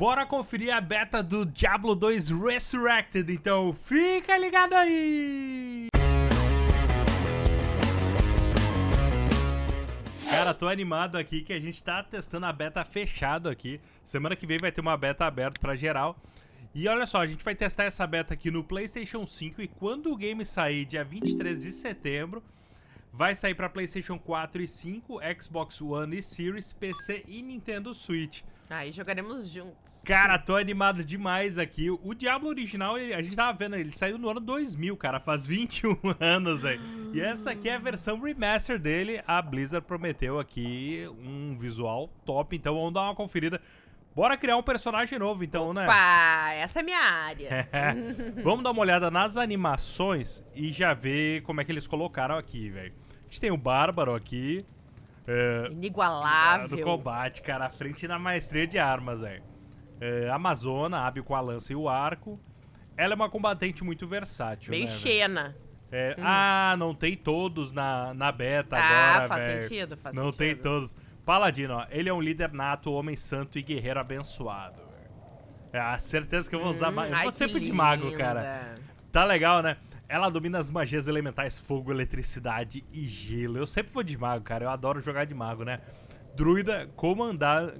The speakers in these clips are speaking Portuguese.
Bora conferir a beta do Diablo 2 Resurrected, então fica ligado aí! Cara, tô animado aqui que a gente tá testando a beta fechado aqui. Semana que vem vai ter uma beta aberta pra geral. E olha só, a gente vai testar essa beta aqui no PlayStation 5 e quando o game sair dia 23 de setembro, vai sair para PlayStation 4 e 5, Xbox One e Series, PC e Nintendo Switch. Aí jogaremos juntos. Cara, tô animado demais aqui. O Diablo original, a gente tava vendo, ele saiu no ano 2000, cara, faz 21 anos, velho. E essa aqui é a versão remaster dele. A Blizzard prometeu aqui um visual top, então vamos dar uma conferida. Bora criar um personagem novo, então, Opa, né? Opa, essa é minha área. Vamos dar uma olhada nas animações e já ver como é que eles colocaram aqui, velho. Gente tem o Bárbaro aqui. É, Inigualável. Do combate, cara, à frente na maestria de armas, velho. É, Amazona, hábil com a lança e o arco. Ela é uma combatente muito versátil, Meio né, Xena. É, hum. Ah, não tem todos na, na beta ah, agora, Ah, faz véio. sentido, faz não sentido. Não tem todos. Paladino, ó, ele é um líder nato, homem santo e guerreiro abençoado. É a certeza que eu vou usar hum, mago. Eu vou sempre de mago, cara. Tá legal, né? Ela domina as magias elementais fogo, eletricidade e gelo. Eu sempre vou de mago, cara. Eu adoro jogar de mago, né? Druida comandar,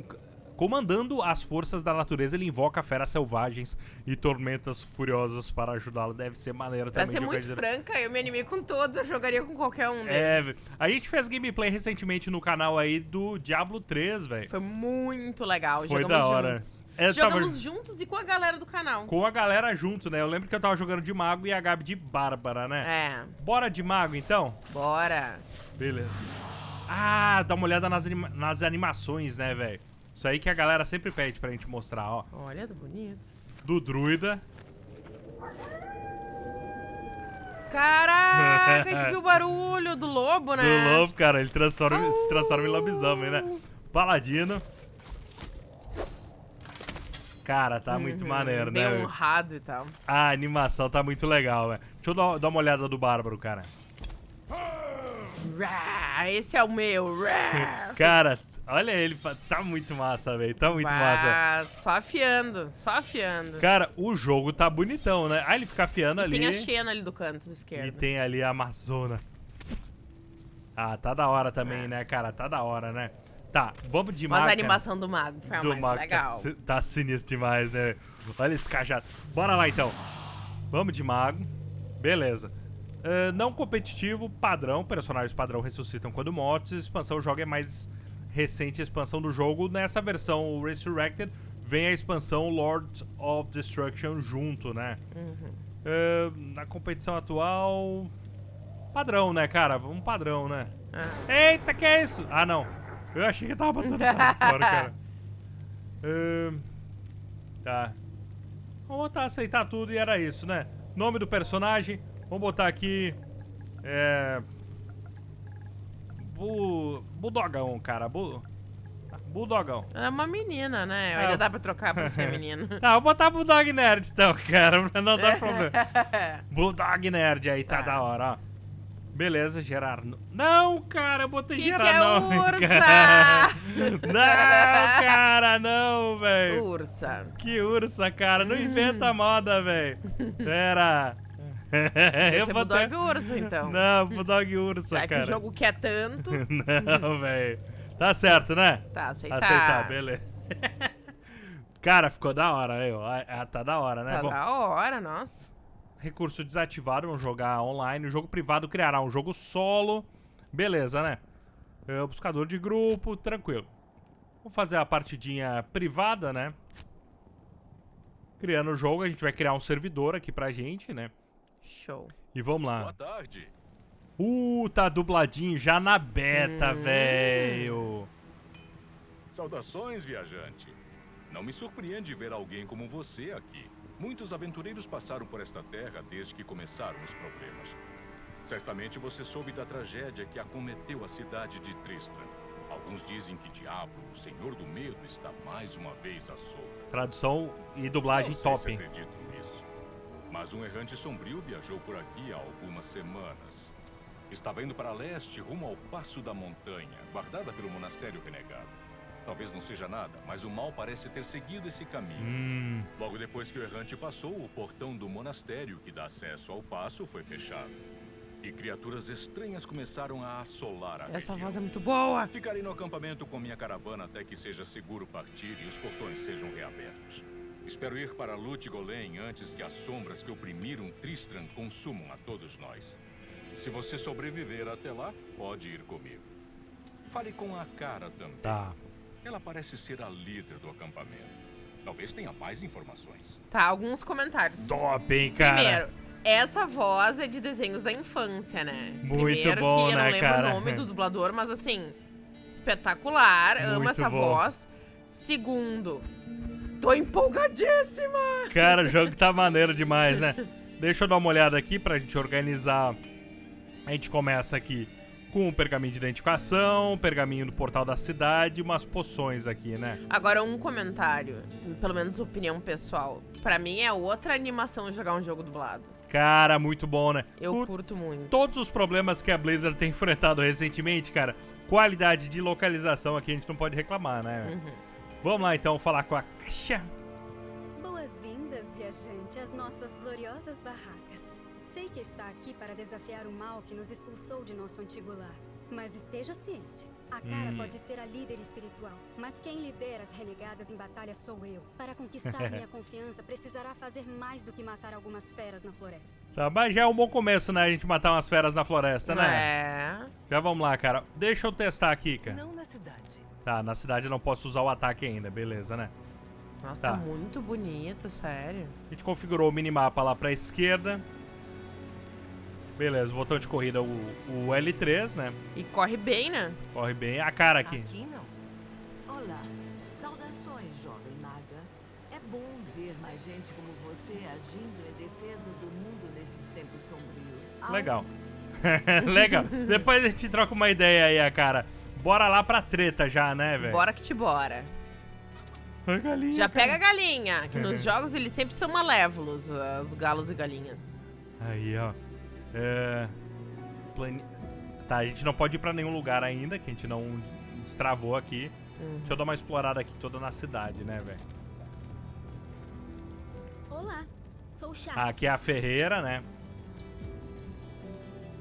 comandando as forças da natureza, ele invoca feras selvagens e tormentas furiosas para ajudá-lo. Deve ser maneiro pra também. Pra ser muito franca, eu me animei com todos, eu jogaria com qualquer um deles. É, a gente fez gameplay recentemente no canal aí do Diablo 3, velho. Foi muito legal, Foi jogamos da hora. juntos. É, jogamos tava... juntos e com a galera do canal. Com a galera junto, né? Eu lembro que eu tava jogando de mago e a Gabi de Bárbara, né? É. Bora de mago, então? Bora. Beleza. Ah, dá uma olhada nas, anima nas animações, né, velho? Isso aí que a galera sempre pede pra gente mostrar, ó. Olha, tá bonito. Do druida. Caraca, tu viu o barulho do lobo, né? Do lobo, cara. Ele transforma, se transforma em lobisomem, né? Paladino. Cara, tá uhum, muito maneiro, bem né? Bem honrado e tal. A animação tá muito legal, velho. Deixa eu dar, dar uma olhada do Bárbaro, cara. Esse é o meu. cara, olha ele, tá muito massa, velho. Tá muito bah, massa. Só afiando, só afiando. Cara, o jogo tá bonitão, né? Ah, ele fica afiando e ali. tem a Xena ali do canto esquerdo. E tem ali a Amazona. Ah, tá da hora também, é. né, cara? Tá da hora, né? Tá, vamos de mago. Mas a animação do mago foi a do mais mago legal. Tá, tá sinistro demais, né? Olha esse cajado. Bora lá, então. Vamos de mago. Beleza. Uh, não competitivo, padrão. Personagens padrão ressuscitam quando mortos. Expansão, o jogo é mais recente expansão do jogo. Nessa versão o Resurrected, vem a expansão Lord of Destruction junto, né? Uhum. Uh, na competição atual... Padrão, né, cara? Um padrão, né? Uhum. Eita, que é isso? Ah, não. Eu achei que tava botando fora, cara. Uh, tá. Vamos botar aceitar tudo e era isso, né? Nome do personagem. Vamos botar aqui... É... Bu... Bulldogão, cara. Bu... Bulldogão. É uma menina, né? Ainda dá pra trocar pra ser menino. Tá, vou botar Bulldog Nerd então, cara, pra não dar problema. Bulldog Nerd aí, tá, tá. da hora, ó. Beleza, Gerardo. Não, cara, eu botei que Gerardo. Que é não, ursa? Cara. Não, cara, não, velho. Ursa. Que ursa, cara. Não inventa moda, velho. Pera. Esse é botei... Bulldog Ursa, então. Não, Bulldog Ursa, Já cara. que o jogo quer tanto. não, velho. Tá certo, né? Tá, aceitar. Aceitar, beleza. cara, ficou da hora, velho. Tá da hora, né? Tá Bom, da hora, nossa recurso desativado, vamos jogar online. O jogo privado criará um jogo solo. Beleza, né? É, buscador de grupo, tranquilo. Vamos fazer a partidinha privada, né? Criando o jogo, a gente vai criar um servidor aqui pra gente, né? Show. E vamos lá. Boa tarde. Uh, tá dubladinho já na beta, hum. velho. Saudações, viajante. Não me surpreende ver alguém como você aqui. Muitos aventureiros passaram por esta terra desde que começaram os problemas. Certamente você soube da tragédia que acometeu a cidade de Tristram. Alguns dizem que Diablo, o Senhor do Medo, está mais uma vez à solta. Tradução e dublagem Não sei top. Se acredito. Mas um errante sombrio viajou por aqui há algumas semanas. Estava indo para leste, rumo ao Passo da Montanha, guardada pelo Monastério Renegado. talvez não seja nada, mas o mal parece ter seguido esse caminho. Hum. Logo depois que o errante passou, o portão do monastério que dá acesso ao passo foi fechado. E criaturas estranhas começaram a assolar a Essa região. voz é muito boa. Ficarei no acampamento com minha caravana até que seja seguro partir e os portões sejam reabertos. Espero ir para Lut Golem antes que as sombras que oprimiram Tristram consumam a todos nós. Se você sobreviver até lá, pode ir comigo. Fale com a cara também. Tá. Ela parece ser a líder do acampamento. Talvez tenha mais informações. Tá, alguns comentários. Top, hein, cara? Primeiro, essa voz é de desenhos da infância, né? Muito Primeiro bom, que eu não né, lembro cara? o nome do dublador, mas assim, espetacular. Muito amo essa bom. voz. Segundo, tô empolgadíssima! Cara, o jogo tá maneiro demais, né? Deixa eu dar uma olhada aqui pra gente organizar. A gente começa aqui com o pergaminho de identificação, pergaminho do portal da cidade e umas poções aqui, né? Agora, um comentário, pelo menos opinião pessoal. Pra mim é outra animação jogar um jogo dublado. Cara, muito bom, né? Eu Por curto muito. todos os problemas que a Blizzard tem enfrentado recentemente, cara, qualidade de localização aqui a gente não pode reclamar, né? Uhum. Vamos lá então falar com a Caixa. Boas-vindas, viajante, às nossas gloriosas barracas. Sei que está aqui para desafiar o mal que nos expulsou de nosso antigo lar. Mas esteja ciente, a cara Hum. pode ser a líder espiritual, mas quem lidera as renegadas em batalha sou eu. Para conquistar minha confiança, precisará fazer mais do que matar algumas feras na floresta. Tá, mas já é um bom começo, né? A gente matar umas feras na floresta, né? É. Já vamos lá, cara. Deixa eu testar aqui, cara. Não na cidade. Tá, na cidade eu não posso usar o ataque ainda, beleza, né? Nossa, Tá. tá muito bonita, sério. A gente configurou o minimapa lá pra esquerda. Beleza, o botão de corrida, o, o L3, né? E corre bem, né? Corre bem. A cara aqui. Aqui não. Olá. Saudações, jovem maga. É bom ver mais gente como você agindo em defesa do mundo nesses tempos sombrios. Legal. Legal. Depois a gente troca uma ideia aí, a cara. Bora lá pra treta já, né, velho? Bora que te bora. A galinha, Já cara. pega a galinha, que nos jogos eles sempre são malévolos, os galos e galinhas. Aí, ó. É... plane- Tá, a gente não pode ir pra nenhum lugar ainda, que a gente não destravou aqui. Uhum. Deixa eu dar uma explorada aqui toda na cidade, né, velho? Olá, sou Chá. Ah, aqui é a Ferreira, né?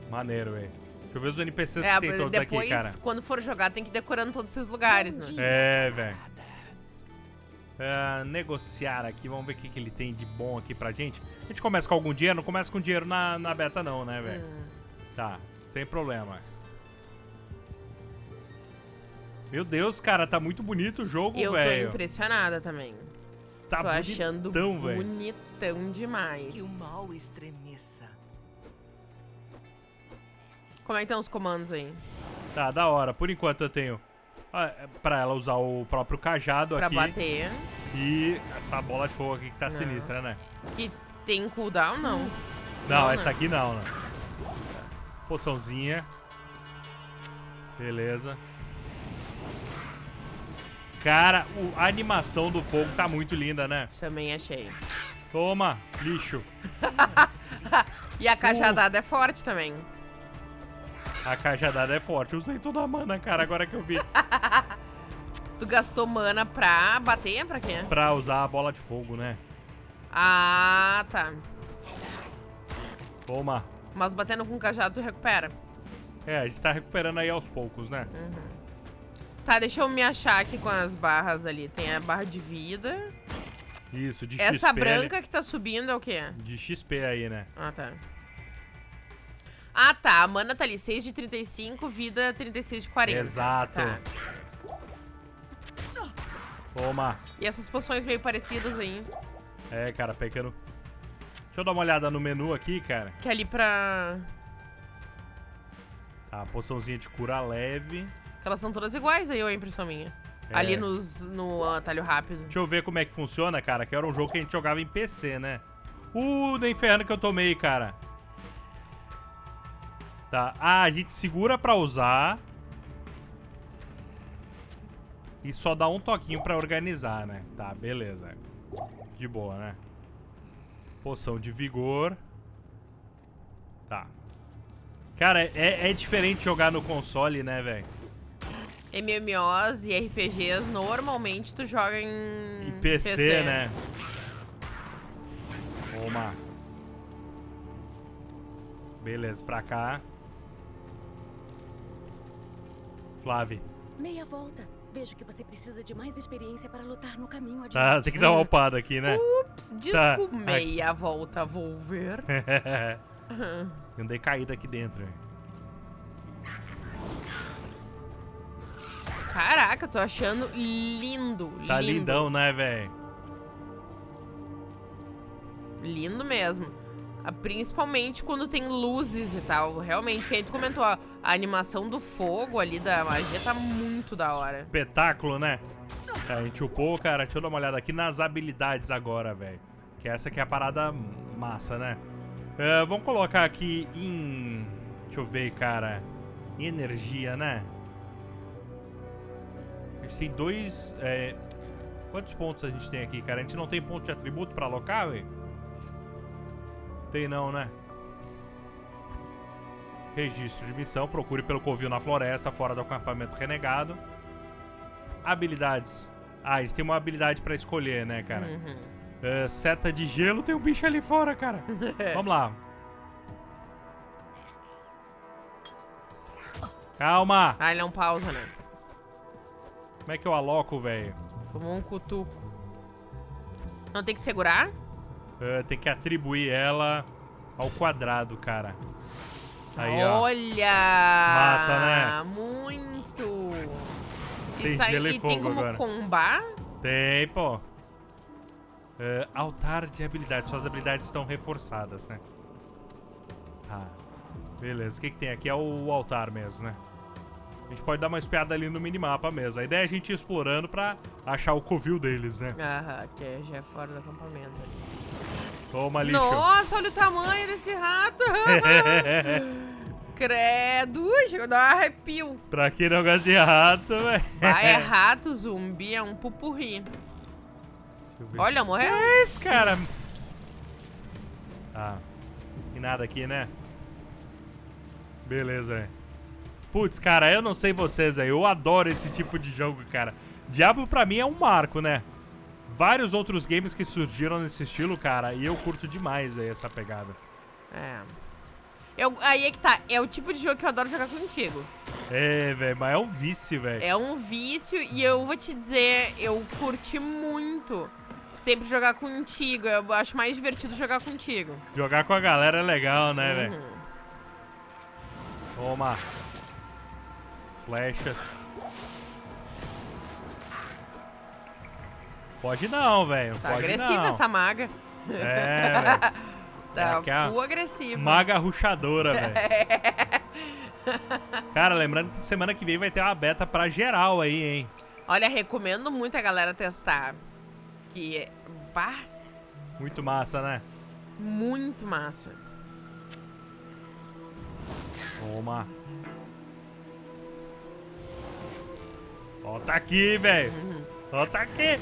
Maneiro, velho. Deixa eu ver os NPCs É, que tem todos depois, aqui, cara. quando for jogar, tem que ir decorando todos esses lugares, né? É, velho. É, negociar aqui, vamos ver o que, que ele tem de bom aqui pra gente. A gente começa com algum dinheiro? Não começa com dinheiro na, na beta não, né, velho? Hum. Tá, sem problema. Meu Deus, cara, tá muito bonito o jogo, Eu tô velho. impressionada também. Tá tô achando bonitão, velho. bonitão demais. que o mal estremeça. Como é que estão os comandos aí? Tá, da hora. Por enquanto eu tenho ah, é pra ela usar o próprio cajado Pra aqui. bater. E essa bola de fogo aqui que tá Nossa. sinistra, né? Que tem cooldown, não. Não, Não, essa né? aqui não, né? Poçãozinha. Beleza. Cara, a animação do fogo tá muito linda, né? Também achei. Toma, lixo. E a cajadada é forte também. A cajadada é forte. Usei toda a mana, cara, agora que eu vi. Tu gastou mana pra bater? Pra quê? pra usar a bola de fogo, né? Ah, tá. Toma. Mas batendo com cajado tu recupera. É, a gente tá recuperando aí aos poucos, né? Tá, deixa eu me achar aqui com as barras ali. Tem a barra de vida. Isso, de Essa XP. branca ali- que tá subindo é o quê? De XP aí, né? Ah, tá. Ah, tá. A mana tá ali. 6 de 35, vida 36 de 40. Exato. Tá. Toma. E essas poções meio parecidas aí. É, cara, pegando... Deixa eu dar uma olhada no menu aqui, cara. Que é ali pra... Tá, poçãozinha de cura leve. Elas são todas iguais aí, ou é impressão minha? É. Ali nos, no atalho rápido. Deixa eu ver como é que funciona, cara, que era um jogo que a gente jogava em PC, né? Uh, da inferno que eu tomei, cara. Tá, ah, a gente segura pra usar. E só dá um toquinho pra organizar, né? Tá, beleza. De boa, né? Poção de vigor. Tá. Cara, é, é diferente jogar no console, né, velho? MMOs e RPGs, normalmente tu joga em, E PC, né? Toma. Beleza, pra cá. Flávio. Meia volta. Vejo que você precisa de mais experiência para lutar no caminho adiante. Tá, tem que dar uma upada aqui, né? Ups, Tá. desculpa. Meia volta, vou ver. Andei caído aqui dentro. Caraca, eu tô achando lindo, Tá lindo. lindão, né, velho? Lindo mesmo. Ah, Principalmente quando tem luzes e tal. Realmente, que aí tu comentou, ó, a animação do fogo ali da magia tá muito da hora. Espetáculo, né? Tá, a gente upou, cara. Deixa eu dar uma olhada aqui nas habilidades agora, velho. Que essa aqui é a parada massa, né? É, vamos colocar aqui em... Deixa eu ver, cara. Energia, né? A gente tem dois... é, Quantos pontos a gente tem aqui, cara? A gente não tem ponto de atributo pra alocar, velho? Tem não, né? Registro de missão. Procure pelo covil na floresta, fora do acampamento renegado. Habilidades. Ah, a gente tem uma habilidade pra escolher, né, cara? Uhum. É, seta de gelo, tem um bicho ali fora, cara. Vamos lá. Calma! Ah, ele não pausa, né? Como é que eu aloco, velho? Tomou um cutuco. Não tem que segurar? É, tem que atribuir ela ao quadrado, cara. Aí, ó. Olha! Massa, né? Muito! Tem gelo e e tem fogo como agora. combar? Tem, pô. É, altar de habilidades. Suas habilidades estão reforçadas, né? Tá. Beleza. O que, que tem aqui? É o altar mesmo, né? A gente pode dar uma espiada ali no minimapa mesmo. A ideia é a gente ir explorando pra achar o covil deles, né? Aham, que já é fora do acampamento. Toma lixo. Nossa, olha o tamanho desse rato! Credo! Chegou a dar um arrepio. pra quem não gosta de rato, velho. Ah, é rato, zumbi, é um pupurri. Olha, morreu. é esse, cara? Ah. E nada aqui, né? Beleza, velho. Putz, cara, eu não sei vocês, velho. Eu adoro esse tipo de jogo, cara. Diablo pra mim é um marco, né? Vários outros games que surgiram nesse estilo, cara, e eu curto demais aí essa pegada. É. Eu, aí é que tá, é o tipo de jogo que eu adoro jogar contigo. É, velho, mas é um vício, velho. É um vício e eu vou te dizer, eu curti muito sempre jogar contigo. Eu acho mais divertido jogar contigo. Jogar com a galera é legal, né, velho? Uhum. Toma. Flechas. Foge não, velho. Tá Foge agressiva não. essa maga. É. Tá é a full agressiva. Maga ruxadora, velho. Cara, lembrando que semana que vem vai ter uma beta pra geral aí, hein? Olha, recomendo muito a galera testar. Que é bah, Muito massa, né? muito massa. Toma. Ó, tá aqui, velho. Ó, tá aqui.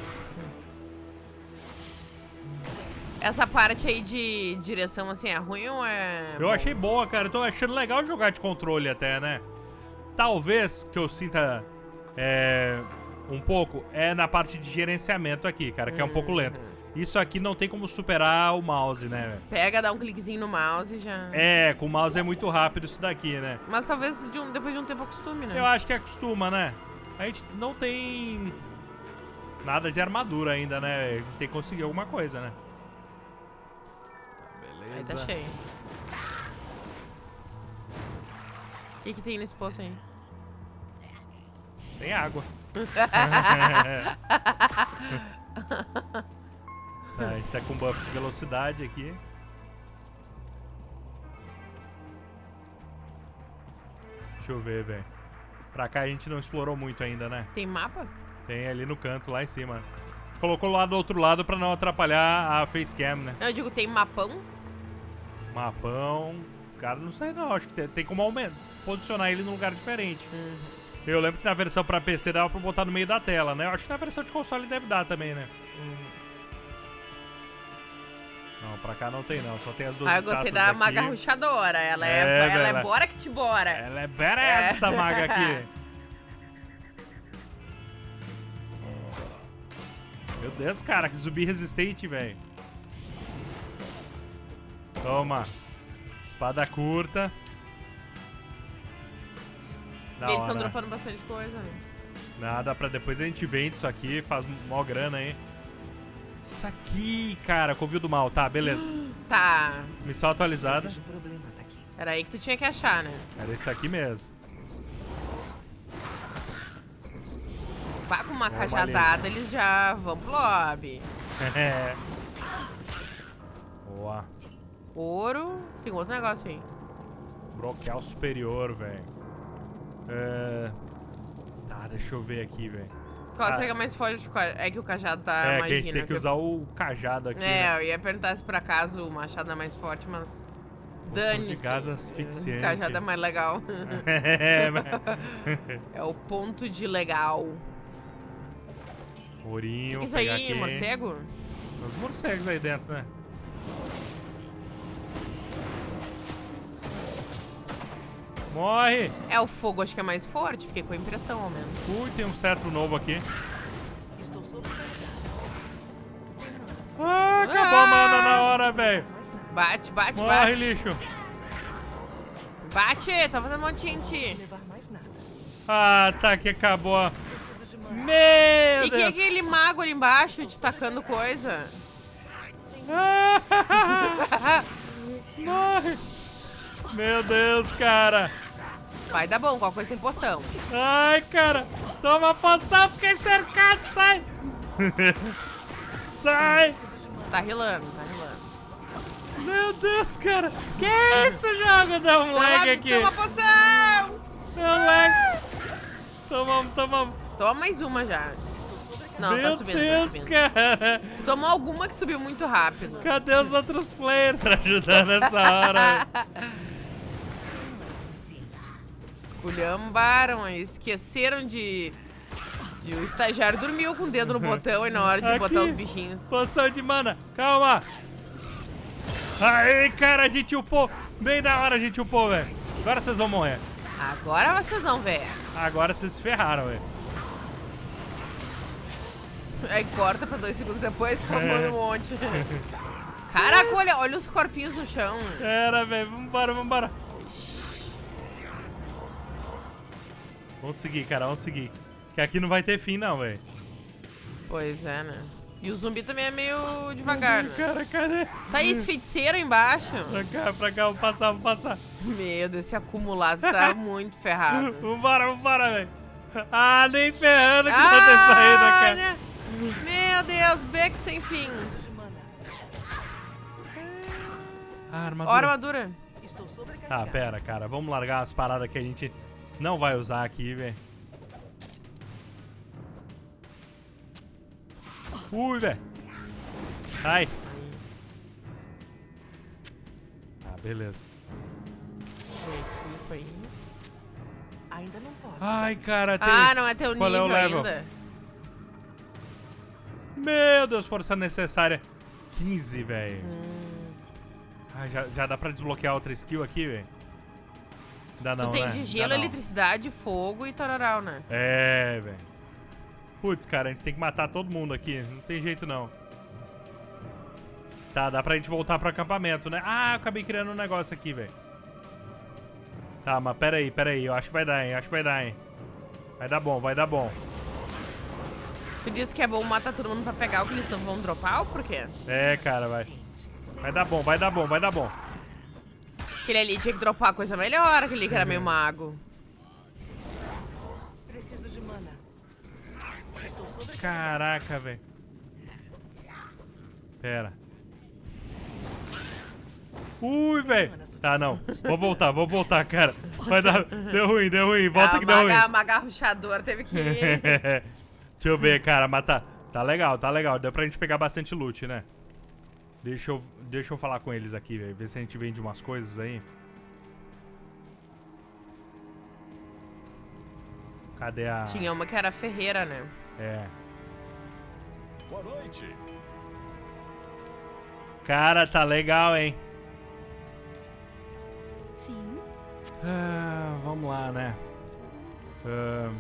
Essa parte aí de direção, assim, é ruim ou é. Eu achei boa, cara. Eu tô achando legal jogar de controle até, né? Talvez que eu sinta é, um pouco é na parte de gerenciamento aqui, cara, que é um pouco lento. Isso aqui não tem como superar o mouse, né? Pega, dá um cliquezinho no mouse e já. É, com o mouse é muito rápido isso daqui, né? Mas talvez de um- depois de um tempo acostume, né? Eu acho que acostuma, né? A gente não tem nada de armadura ainda, né? A gente tem que conseguir alguma coisa, né? Aí Beleza. tá cheio. O que, que tem nesse poço aí? Tem água. tá, a gente tá com buff de velocidade aqui. Deixa eu ver, velho. Pra cá a gente não explorou muito ainda, né? Tem mapa? Tem ali no canto, lá em cima. Colocou lá do outro lado pra não atrapalhar a facecam, né? Eu digo, tem mapão? Mapão. O cara não sei não, acho que tem, tem como aumentar, posicionar ele num lugar diferente. Uhum. Eu lembro que na versão pra PC dava pra botar no meio da tela, né? Eu acho que na versão de console deve dar também, né? Uhum. Não, pra cá não tem não, só tem as duas Ah, eu gostei da aqui. maga ruxadora, ela é, é ela, é ela é bora que te bora. Ela é bera é. essa maga aqui. Meu Deus, cara, que zumbi resistente, velho. Toma. Espada curta. Da Eles estão dropando bastante coisa, né? Nada, pra depois a gente vende isso aqui, faz mó grana aí. Isso aqui, cara, Covil do Mal. Tá, beleza. Tá. Missão atualizada. Era aí que tu tinha que achar, né? Era esse aqui mesmo. Vá com uma Vamos cajadada, eles já vão pro lobby. É. Boa. Ouro. Tem outro negócio aí. Broqueal superior, velho. É... Tá, deixa eu ver aqui, velho. Qual Ah. será que é mais forte? É que o cajado tá é, que a gente tem que né? usar o cajado aqui, É, né? eu ia perguntar se por acaso o machado é mais forte, mas. Poção de Dane-se. gás asfixiante. O cajado é mais legal. é, mas- é o ponto de legal. Ourinho, que é isso aí, aqui. morcego? Os morcegos aí dentro, né? Morre! É, o fogo acho que é mais forte, fiquei com a impressão, ao menos. Ui, tem um cetro novo aqui. Ah, acabou a mana na hora, velho. Bate, bate, Morre, bate. lixo. Bate, tá fazendo um monte de gente. Ah, tá, que acabou. Preciso de mana. Meu E quem é Deus. aquele mago ali embaixo te tacando coisa? Ah, Morre. Meu Deus, cara. Vai dar bom, qualquer coisa tem poção. Ai, cara. Toma poção, fiquei cercado, sai. sai. Tá rilando, tá rilando. Meu Deus, cara. Que isso, jogo? Deu um lag Toma, aqui. toma poção! Deu um lag. Tomamos, tomamos. Toma mais uma já. Não, Meu tá subindo, Deus, tá subindo. cara. Tu tomou alguma que subiu muito rápido. Cadê os outros players pra ajudar nessa hora? Esculhambaram, esqueceram de... de... O estagiário dormiu com o dedo no botão e na hora de Aqui. botar os bichinhos. Poção de mana. Calma. Aí, cara, a gente upou. Bem da hora a gente upou, velho. Agora vocês vão morrer. Agora vocês vão ver. Agora vocês se ferraram, velho. Aí corta pra dois segundos depois, tomando É. um monte. Caraca, olha, olha os corpinhos no chão. Era, velho. Vambora, vambora. Vamos seguir, cara. Vamos seguir. Que aqui não vai ter fim, não, velho. Pois é, né? E o zumbi também é meio devagar, né? Cara, cadê? Tá aí esse feiticeiro embaixo. Pra cá, pra cá. Vamos passar, vamos passar. Meu Deus, esse acumulado tá muito ferrado. Vambora, vambora, velho. Ah, nem ferrando que eu vou ter saído, Ah, cara. né? Meu Deus, beco sem fim. Ah, Ó, armadura. armadura. Tá, pera, cara. Vamos largar as paradas que a gente não vai usar aqui, velho. Ui, velho. Ai. Ah, beleza. Ainda não posso. Ai, cara, tem... Ah, não é teu Qual é o nível level? ainda. Meu Deus, força necessária. 15, velho. Hum. Ah, já, já dá pra desbloquear outra skill aqui, velho? Dá não, tu tem né? de gelo, eletricidade, fogo e tararau, né? É, velho. Putz, cara, a gente tem que matar todo mundo aqui. Não tem jeito, não. Tá, dá pra gente voltar pro acampamento, né? Ah, eu acabei criando um negócio aqui, velho. Tá, mas pera aí, pera aí. Eu acho que vai dar, hein? Eu acho que vai dar, hein? Vai dar bom, vai dar bom. Tu disse que é bom matar todo mundo pra pegar o que eles tão, vão dropar ou por quê? É, cara, vai. Vai dar bom, vai dar bom, vai dar bom. Aquele ali tinha que dropar coisa melhor, aquele ali que era meio mago. Preciso de mana. Caraca, velho. Pera. Ui, velho. Tá, não. Vou voltar, vou voltar, cara. Vai dar... Deu ruim, deu ruim. Volta Ah, que deu ruim. maga, maga ruxador teve que ir. Deixa eu ver, cara, mas tá, tá legal, tá legal. Deu pra gente pegar bastante loot, né? Deixa eu, deixa eu falar com eles aqui, velho. Ver se a gente vende umas coisas aí. Cadê a... Tinha uma que era ferreira, né? É. Boa noite. Cara, tá legal, hein? Sim. Ah, vamos lá, né? Ahn.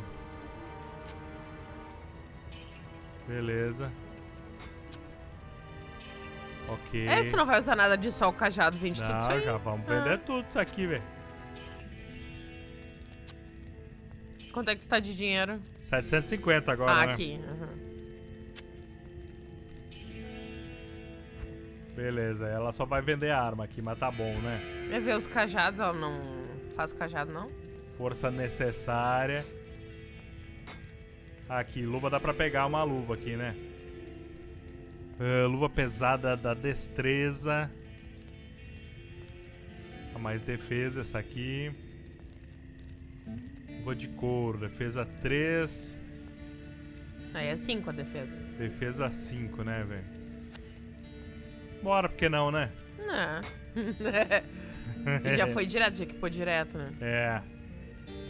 Beleza. Ok. É, tu não vai usar nada de sol, cajado, vende tudo isso Não, aí. já vamos Ah. vender tudo isso aqui, velho. Quanto é que tu tá de dinheiro? 750 agora, ah, né? aqui. aham. Beleza, ela só vai vender arma aqui, mas tá bom, né? Quer ver os cajados? Ela não faz cajado, não? Força necessária. Aqui, luva dá pra pegar uma luva aqui, né? Ah, luva pesada da destreza. A mais defesa, essa aqui. Luva de couro, defesa 3, Aí é 5 a defesa. defesa 5, né, velho? Bora, porque não, né? Não. Já foi direto, já equipou direto, né? É.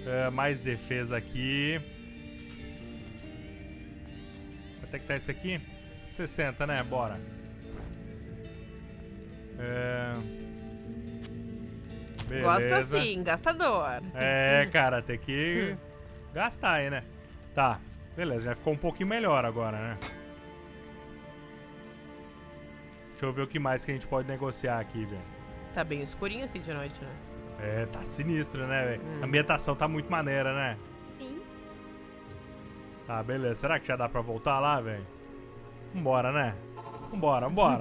É, mais defesa aqui. Quanto é que tá esse aqui? 60, né? Bora. É... Beleza. Gosta sim, gastador. É, cara, tem que gastar aí, né? Tá, beleza, já ficou um pouquinho melhor agora, né? Deixa eu ver o que mais que a gente pode negociar aqui, velho. Tá bem escurinho assim de noite, né? É, tá sinistro, né, velho? Hum. A ambientação tá muito maneira, né? Sim. Tá, beleza. Será que já dá pra voltar lá, velho? Vambora, né? Vambora, vambora.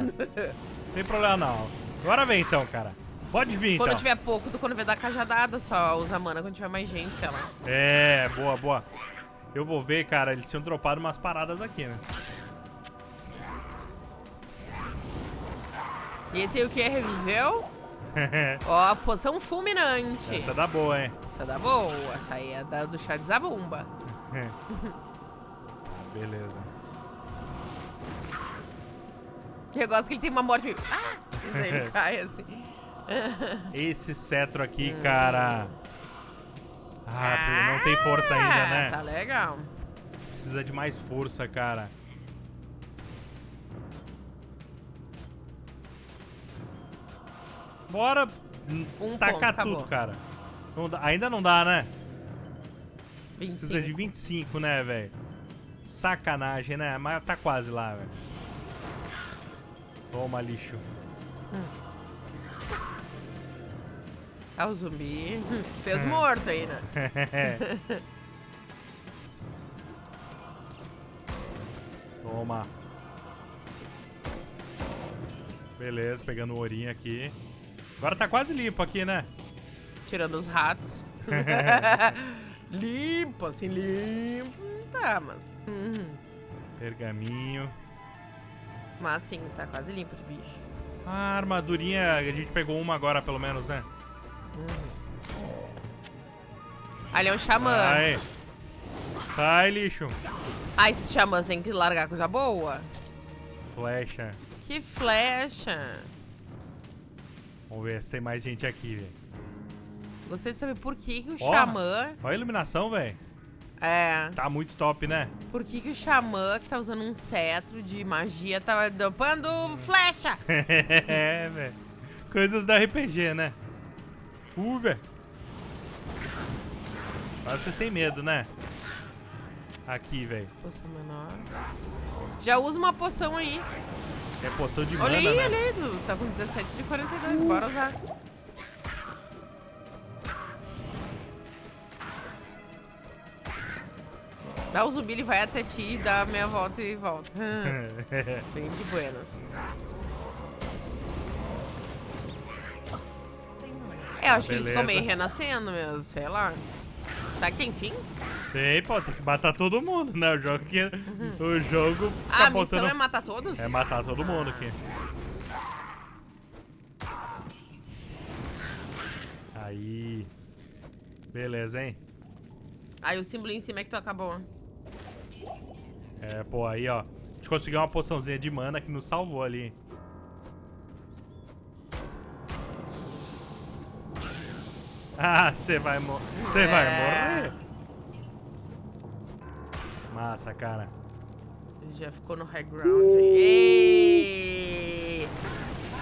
Tem problema não. Agora vem então, cara. Pode vir Quando então. tiver pouco, tu quando vê dar cajadada, só usa mana quando tiver mais gente, sei lá. É, boa, boa. Eu vou ver, cara, eles tinham dropado umas paradas aqui, né? E esse aí o que? Reviveu? Ó, poção fulminante. Essa é da boa, hein? Essa é da boa. Essa aí é da, do chá de zabumba. Beleza. Eu gosto que ele tem uma morte. Ah! E daí ele cai assim. Esse cetro aqui, cara. Ah, não tem força ainda, Ah, né? Tá legal. Precisa de mais força, cara. Bora Um tacar ponto, tudo, cara. Não dá- ainda não dá, né? 25. Precisa de 25, né, velho? Sacanagem, né? Mas tá quase lá, velho. Toma, lixo. Ah, o zumbi. Fez morto aí, né? Toma. Beleza, pegando o ourinho aqui. Agora tá quase limpo aqui, né? Tirando os ratos. limpo, assim, limpo. Tá, mas... Uhum. Pergaminho. Mas sim, tá quase limpo de bicho. A armadurinha, a gente pegou uma agora, pelo menos, né? Ali é um xamã. Sai. Sai, lixo. Ah, esses xamãs têm que largar coisa boa. Flecha. Que flecha. Vamos ver se tem mais gente aqui, velho. Gostei de saber por que, que o Ó. xamã... Olha a iluminação, velho. É... Tá muito top, né? Por que, que o xamã que tá usando um cetro de magia tá dopando flecha? é, velho. Coisas da RPG, né? Uh, velho. Agora vocês têm medo, né? Aqui, velho. Poção menor. Já usa uma poção aí. É poção de Olha mana, aí, né? olha aí. Tá com 17 de 42. Bora usar. Dá o zumbi, ele vai até ti, dá a meia volta e volta. Bem de buenas. É, eu acho que eles ficam meio renascendo mesmo, sei lá. Será que tem fim? tem, pô, tem que matar todo mundo, né? O jogo que. O jogo. Ah, a missão botando... é matar todos? É matar todo mundo aqui. Aí. Beleza, hein? Aí o símbolo em cima é que tu acabou. É, pô, aí, ó. A gente conseguiu uma poçãozinha de mana que nos salvou ali. Ah, você vai morrer. Você vai É. morrer. Massa, cara. Ele já ficou no high ground. Ei!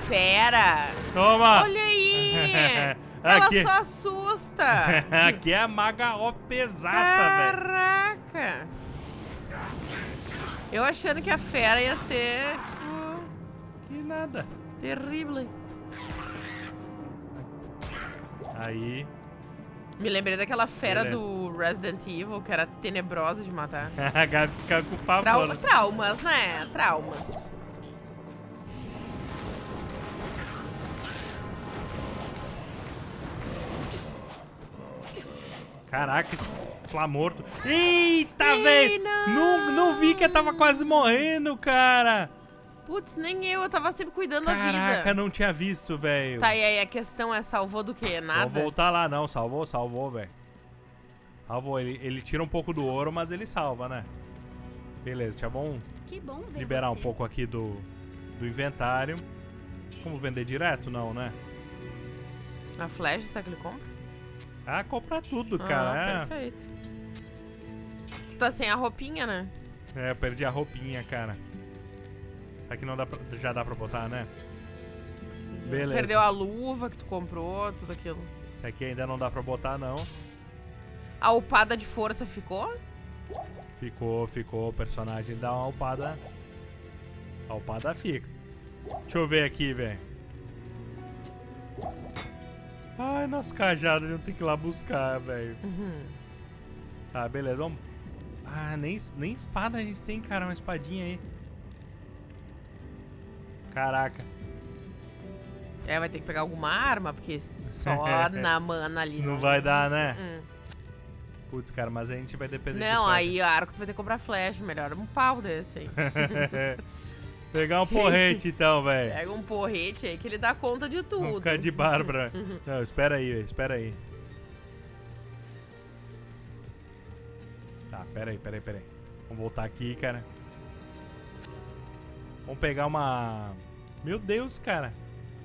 Fera! Toma! Olha aí! Ela Aqui. só assusta! Aqui é a maga ó pesaça, velho. Caraca! Eu achando que a fera ia ser, tipo... Que nada. Terrível. Aí. Me lembrei daquela fera Beleza. do Resident Evil, que era tenebrosa de matar. A Gabi fica com pavor. Trau- traumas, né? Traumas. Caraca, esse flamorto. Eita, velho! não! Não, vi que eu tava quase morrendo, cara. Putz, nem eu, eu tava sempre cuidando da Caraca, vida. não tinha visto, velho. Tá, e aí a questão é, salvou do quê? Vou Nada? voltar lá, não. Salvou, salvou, velho. Salvou. Ele, ele tira um pouco do ouro, mas ele salva, né? Beleza, Que bom ver liberar um você. pouco aqui do, do inventário. Vamos vender direto? Não, né? A flecha, será que ele compra? Ah, comprar tudo, Ah, cara. perfeito. Tá sem a roupinha, né? é, eu perdi a roupinha, cara. Será que não dá pra, já dá pra botar, né? Beleza. Perdeu a luva que tu comprou, tudo aquilo. Isso aqui ainda não dá pra botar, não. A upada de força ficou? Ficou, ficou. O personagem dá uma upada. A upada fica. Deixa eu ver aqui, velho. Ai, nosso cajado, a gente tem que ir lá buscar, velho. Uhum. Tá, beleza, vamos. Ah, nem, nem espada a gente tem, cara. Uma espadinha aí. Caraca. É, vai ter que pegar alguma arma, porque só na mana ali. Não vai dar, né? Hum. Putz, cara, mas a gente vai depender de Não, flecha. aí o arco tu vai ter que comprar flecha, melhor um pau desse aí. Pegar um porrete, então, velho. Pega um porrete aí que ele dá conta de tudo. Vamos ficar de Bárbara. Não, espera aí. Espera aí. Pera aí, pera aí, pera aí. Vamos voltar aqui, cara. Vamos pegar uma... Meu Deus, cara.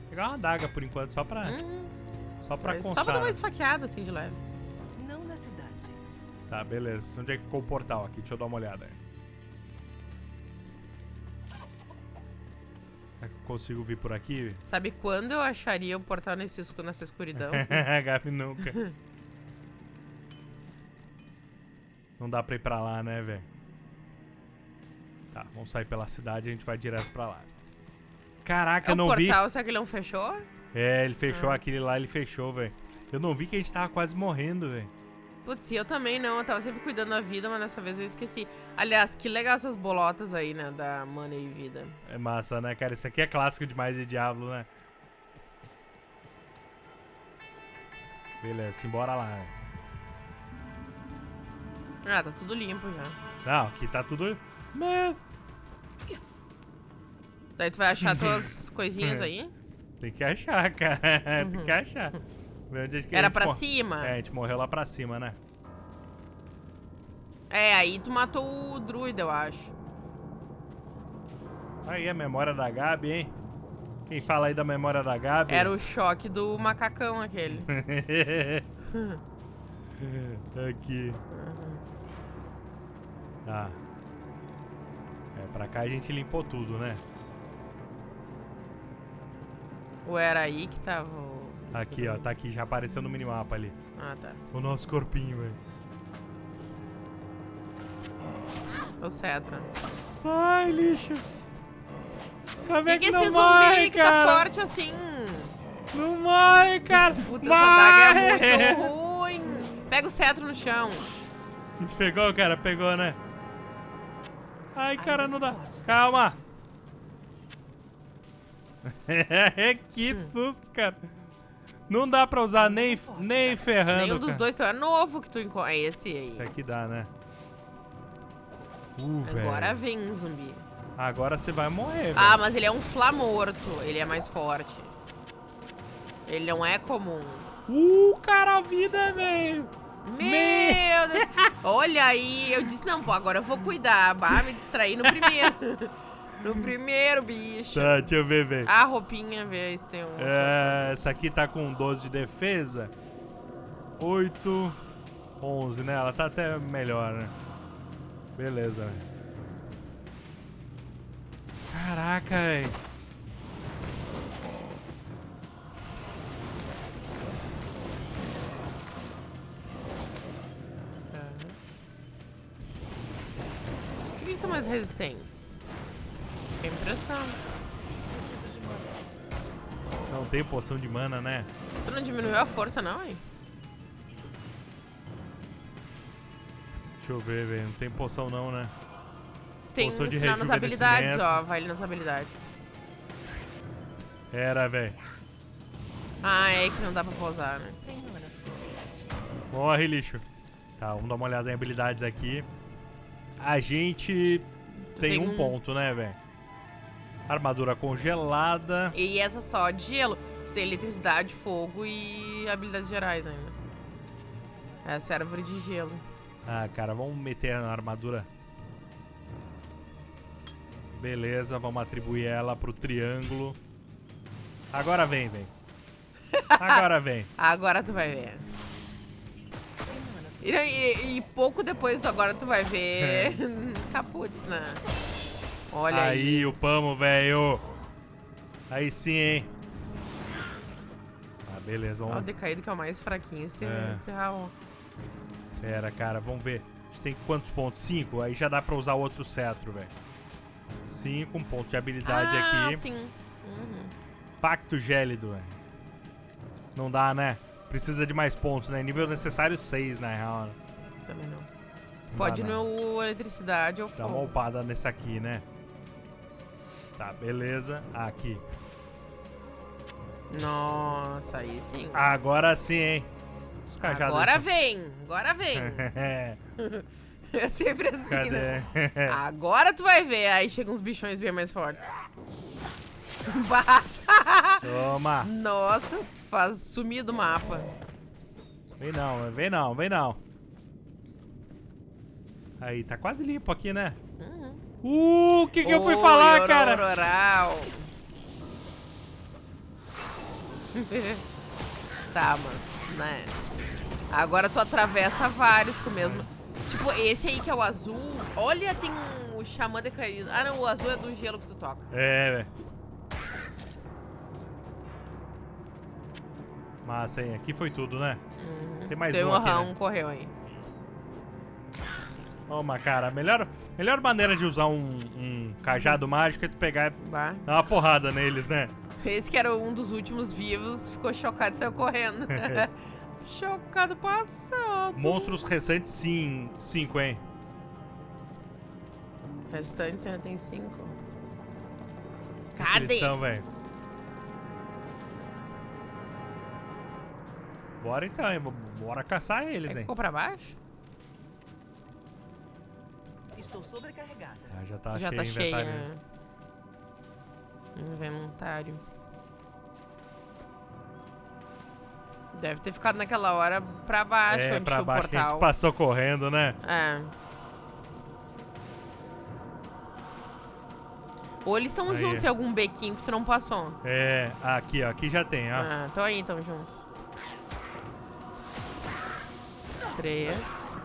Pegar uma adaga por enquanto, só pra... Hum, Só pra mas só constar. pra dar uma esfaqueada assim de leve. Não na cidade. Tá, beleza. Onde é que ficou o portal aqui? Deixa eu dar uma olhada. Será que eu consigo vir por aqui? Sabe quando eu acharia o portal nesse, nessa escuridão? Gabi nunca. Não dá pra ir pra lá, né, velho? Tá, vamos sair pela cidade e a gente vai direto pra lá. Caraca, é eu o não vi. portal, será que ele não fechou? É, ele fechou Ah. aquele lá, ele fechou, velho. Eu não vi que a gente tava quase morrendo, velho. Putz, eu também não, eu tava sempre cuidando da vida, mas dessa vez eu esqueci. Aliás, que legal essas bolotas aí, né, da mana e vida. É massa, né, cara? Isso aqui é clássico demais de Diablo, né? Beleza, simbora lá. velho. Ah, tá tudo limpo já. Não, aqui tá tudo. Daí tu vai achar tuas coisinhas aí? Tem que achar, cara. Tem que achar. Ver onde é que Era pra mor- cima? É, a gente morreu lá pra cima, né? É, aí tu matou o druida, eu acho. Aí a memória da Gabi, hein? Quem fala aí da memória da Gabi? Era o choque do macacão aquele. Aqui. Tá. É, pra cá a gente limpou tudo, né? Ou era aí que tava o... Aqui, ó. Tá aqui, já apareceu no minimapa ali. Ah, tá. O nosso corpinho, velho. O Cetra. Sai, lixo. Como Que é que que, não esse morre, zumbi que tá forte assim? Não morre, cara. Puta, essa daga é Morre! muito ruim. Pega o cetro no chão. A gente pegou, cara? Pegou, né? Ai, cara, não dá. Calma. que susto, cara. Não dá pra usar nem, nem ferrando, Nenhum dos dois. É novo que tu encontra. É esse aí. Esse aqui dá, né? Uh, Agora velho. vem um zumbi. Agora você vai morrer, Ah, velho. mas ele é um flamorto. Ele é mais forte. Ele não é comum. Uh, cara, a vida, velho. Meu Deus. Olha aí. Eu disse, não, pô, agora eu vou cuidar. Bah, me distrair no primeiro. no primeiro, bicho. Tá, deixa eu ver, velho. A roupinha, vê se tem um... É, essa aqui tá com 12 de defesa. 8, 11, né? Ela tá até melhor, né? Beleza, velho. Caraca, velho. Resistentes? Tem impressão. Preciso de tenho poção de mana, né? Tu não diminuiu a força, não, hein? Deixa eu ver, velho. Não tem poção não, né? Tem Poção de ensinar nas habilidades, ó. Vai ali nas habilidades. Era, velho. Ah, é que não dá pra pausar, né? Morre, lixo. Tá, vamos dar uma olhada em habilidades aqui. A gente tem, tem um, um. ponto, né, velho? Armadura congelada. E essa só de gelo. Tu tem eletricidade, fogo e habilidades gerais ainda. Essa é a árvore de gelo. Ah, cara, vamos meter na armadura. Beleza, vamos atribuir ela pro triângulo. Agora vem, vem. Agora vem. Agora tu vai ver. E, e- e pouco depois agora tu vai ver. Caputz, né? Olha aí. aí, o pamo, velho. Aí sim, hein. Ah, beleza, Ó, o vamos. decaído que é o mais fraquinho. Esse, É. esse Raul. Pera, cara, vamos ver. A gente tem quantos pontos? Cinco? Aí já dá pra usar o outro cetro, velho. Cinco, um ponto de habilidade ah, aqui. sim. Uhum. Pacto gélido, velho. Não dá, né? Precisa de mais pontos, né? Nível necessário 6, na real. né? Também não. Não Pode ir não. no eletricidade ou Dá uma fogo. upada nesse aqui, né? Tá, beleza. Aqui. Nossa, aí sim. Agora sim, hein? Os cajados Agora aqui. vem, agora vem. é sempre assim, né? Cadê? Agora tu vai ver. Aí chegam uns bichões bem mais fortes. Toma. Nossa, faz sumir do mapa. Vem não, vem não, vem não. Aí, tá quase limpo aqui, né? Uh, o que que eu fui falar, cara? Tá, mas, né? Agora tu atravessa vários com o mesmo. Tipo, esse aí que é o azul. Olha, tem um o xamã decaído. Ah, não, o azul é do gelo que tu toca. É, velho. Massa, hein? Aqui foi tudo, né? Tem mais Tem um um aqui, né? um correu aí. Toma, cara. A melhor, melhor maneira de usar um, um cajado mágico é tu pegar e Bah. dar uma porrada neles, né? Esse que era um dos últimos vivos ficou chocado e saiu correndo. chocado passado. Monstros recentes, sim. Cinco, hein? Restantes ainda tem cinco. Eles Cadê? estão, velho. Bora então, hein? Bora caçar eles, É, hein? ficou pra baixo? Estou sobrecarregada. Ah, já tá Já cheio tá o cheia. inventário. Inventário. Deve ter ficado naquela hora pra baixo, É, onde pra o baixo que a portal. gente passou correndo, né? É. Ou eles estão juntos em algum bequinho que tu não passou. É, aqui, ó. Aqui já tem, ó. Ah, então aí, estão juntos. Três.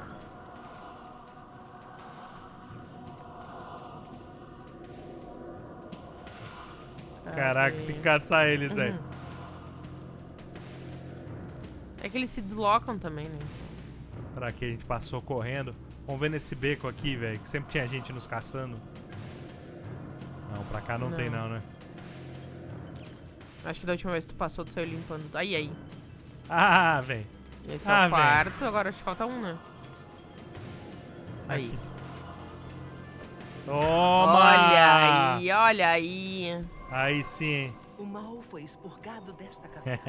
Caraca, tem que caçar eles, Uhum. velho. É que eles se deslocam também, né? Pra que a gente passou correndo. Vamos ver nesse beco aqui, velho, que sempre tinha gente nos caçando. Não, pra cá não, tem Não. não, né? Acho que da última vez que tu passou, tu saiu limpando. Aí, aí. Ah, velho. Esse é Ah, o velho. quarto, agora acho que falta um, né? Aí. Toma! Olha aí, olha aí. Aí sim. O mal foi expurgado desta caverna.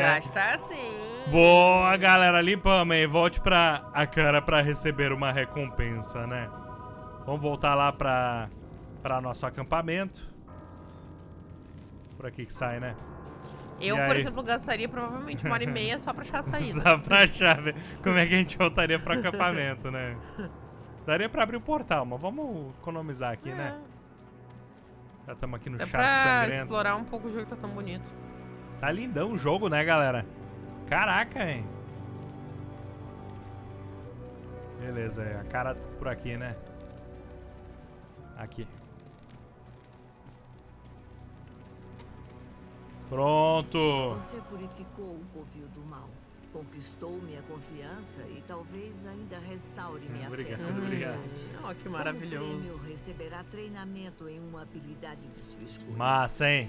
Gasta assim. Boa, galera. Limpamos, hein? Volte pra a cara pra receber uma recompensa, né? Vamos voltar lá pra, pra nosso acampamento. Por aqui que sai, né? Eu, por exemplo, gastaria provavelmente uma hora e meia só pra achar a saída. Só pra chave. Como é que a gente voltaria pro acampamento, né? Daria pra abrir o portal, mas vamos economizar aqui, né? Já estamos aqui no Dá charco pra sangrento. explorar um pouco o jogo que tá tão bonito. Tá lindão o jogo, né, galera? Caraca, hein? Beleza, é, a cara por aqui, né? Aqui. Pronto! Você purificou o covil do mal. Conquistou minha confiança e talvez ainda restaure minha Obrigado, fé. obrigado. verdade. Oh, que maravilhoso. prêmio, receberá treinamento em uma habilidade de sua escolha. Massa, hein?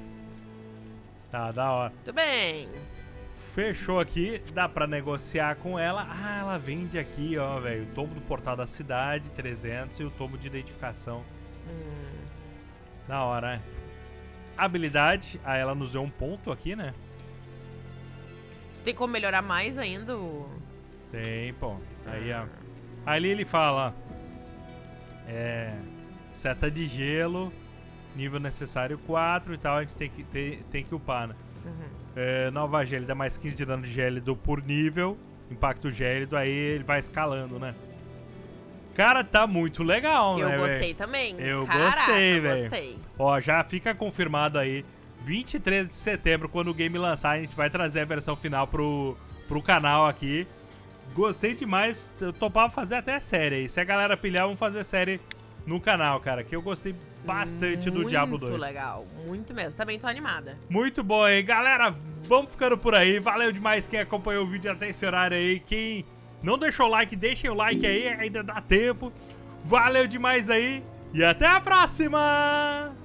Tá, da hora. Muito bem. Fechou aqui, dá pra negociar com ela. Ah, ela vende aqui, ó, velho. O tomo do portal da cidade, 300, e o tomo de identificação. Hum. Da hora, né? Habilidade, ah, ela nos deu um ponto aqui, né? Tu tem como melhorar mais ainda o... Tem, pô. Aí, ó. Ali ele fala. É... Seta de gelo, nível necessário 4 e tal, a gente tem que, tem, tem que upar, né? Uhum. É, nova gélida, mais 15 de dano de gélido por nível. Impacto gélido, aí ele vai escalando, né? Cara, tá muito legal, Eu né, gostei velho? também. Eu Caraca, gostei, velho. gostei. Ó, já fica confirmado aí. 23 de setembro, quando o game lançar, a gente vai trazer a versão final pro, pro canal aqui. Gostei demais. Eu topava fazer até série aí. Se a galera pilhar, vamos fazer série no canal, cara. Que eu gostei bastante do Diablo 2. Muito legal, muito mesmo. Também tô animada. Muito bom aí, galera. Vamos ficando por aí. Valeu demais quem acompanhou o vídeo até esse horário aí. Quem não deixou o like, deixem o like aí, ainda dá tempo. Valeu demais aí e até a próxima!